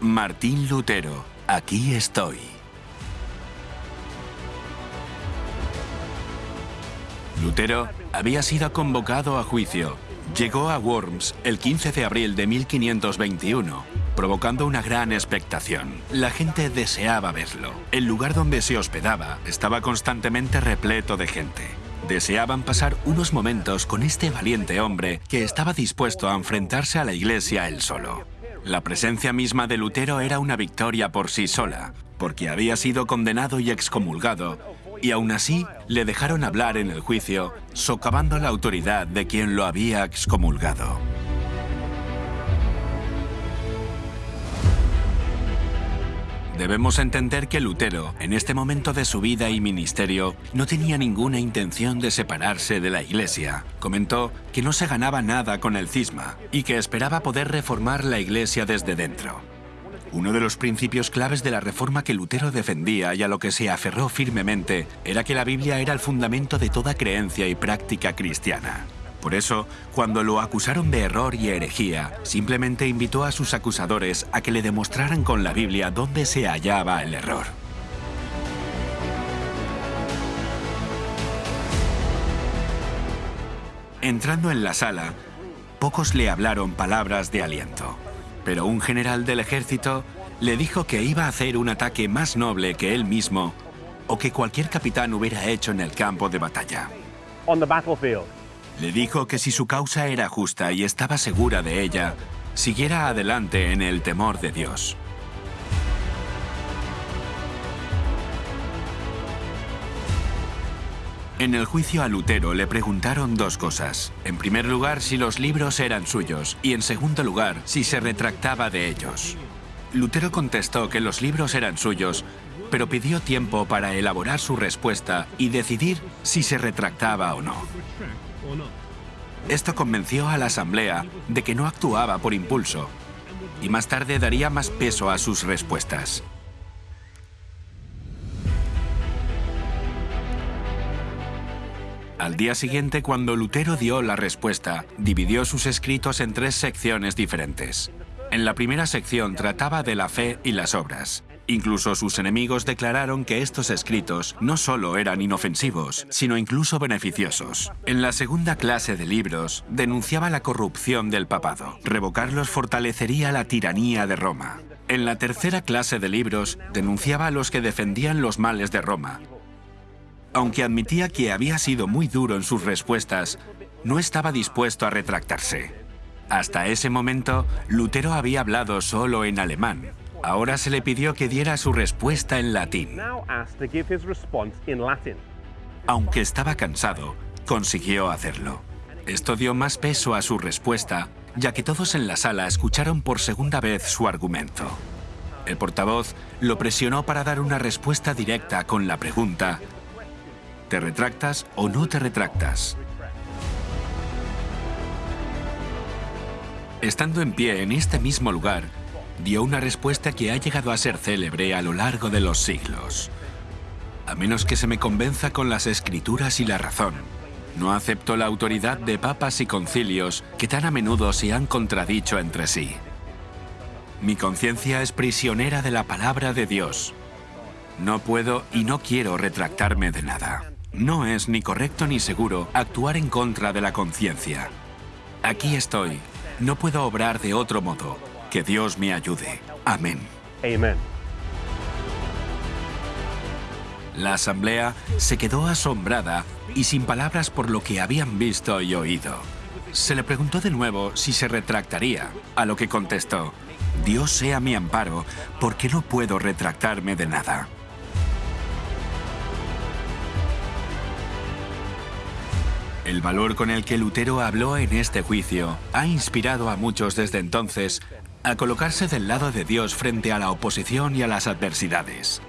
Martín Lutero, aquí estoy. Lutero había sido convocado a juicio. Llegó a Worms el 15 de abril de 1521, provocando una gran expectación. La gente deseaba verlo. El lugar donde se hospedaba estaba constantemente repleto de gente. Deseaban pasar unos momentos con este valiente hombre que estaba dispuesto a enfrentarse a la iglesia él solo. La presencia misma de Lutero era una victoria por sí sola, porque había sido condenado y excomulgado, y aún así le dejaron hablar en el juicio, socavando la autoridad de quien lo había excomulgado. Debemos entender que Lutero, en este momento de su vida y ministerio, no tenía ninguna intención de separarse de la Iglesia. Comentó que no se ganaba nada con el cisma y que esperaba poder reformar la Iglesia desde dentro. Uno de los principios claves de la reforma que Lutero defendía y a lo que se aferró firmemente era que la Biblia era el fundamento de toda creencia y práctica cristiana. Por eso, cuando lo acusaron de error y herejía, simplemente invitó a sus acusadores a que le demostraran con la Biblia dónde se hallaba el error. Entrando en la sala, pocos le hablaron palabras de aliento, pero un general del ejército le dijo que iba a hacer un ataque más noble que él mismo o que cualquier capitán hubiera hecho en el campo de batalla. Le dijo que si su causa era justa y estaba segura de ella, siguiera adelante en el temor de Dios. En el juicio a Lutero le preguntaron dos cosas. En primer lugar, si los libros eran suyos y en segundo lugar, si se retractaba de ellos. Lutero contestó que los libros eran suyos, pero pidió tiempo para elaborar su respuesta y decidir si se retractaba o no. Esto convenció a la Asamblea de que no actuaba por impulso y más tarde daría más peso a sus respuestas. Al día siguiente, cuando Lutero dio la respuesta, dividió sus escritos en tres secciones diferentes. En la primera sección trataba de la fe y las obras. Incluso sus enemigos declararon que estos escritos no solo eran inofensivos, sino incluso beneficiosos. En la segunda clase de libros, denunciaba la corrupción del papado. Revocarlos fortalecería la tiranía de Roma. En la tercera clase de libros, denunciaba a los que defendían los males de Roma. Aunque admitía que había sido muy duro en sus respuestas, no estaba dispuesto a retractarse. Hasta ese momento, Lutero había hablado solo en alemán, Ahora se le pidió que diera su respuesta en latín. Aunque estaba cansado, consiguió hacerlo. Esto dio más peso a su respuesta, ya que todos en la sala escucharon por segunda vez su argumento. El portavoz lo presionó para dar una respuesta directa con la pregunta, ¿te retractas o no te retractas? Estando en pie en este mismo lugar, dio una respuesta que ha llegado a ser célebre a lo largo de los siglos. A menos que se me convenza con las escrituras y la razón, no acepto la autoridad de papas y concilios que tan a menudo se han contradicho entre sí. Mi conciencia es prisionera de la palabra de Dios. No puedo y no quiero retractarme de nada. No es ni correcto ni seguro actuar en contra de la conciencia. Aquí estoy. No puedo obrar de otro modo. Que Dios me ayude. Amén. Amen. La asamblea se quedó asombrada y sin palabras por lo que habían visto y oído. Se le preguntó de nuevo si se retractaría, a lo que contestó, Dios sea mi amparo, porque no puedo retractarme de nada. El valor con el que Lutero habló en este juicio ha inspirado a muchos desde entonces a colocarse del lado de Dios frente a la oposición y a las adversidades.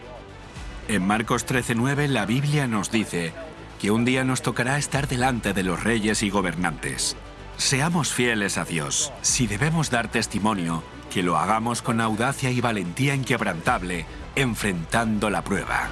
En Marcos 13:9 la Biblia nos dice que un día nos tocará estar delante de los reyes y gobernantes. Seamos fieles a Dios. Si debemos dar testimonio, que lo hagamos con audacia y valentía inquebrantable, enfrentando la prueba.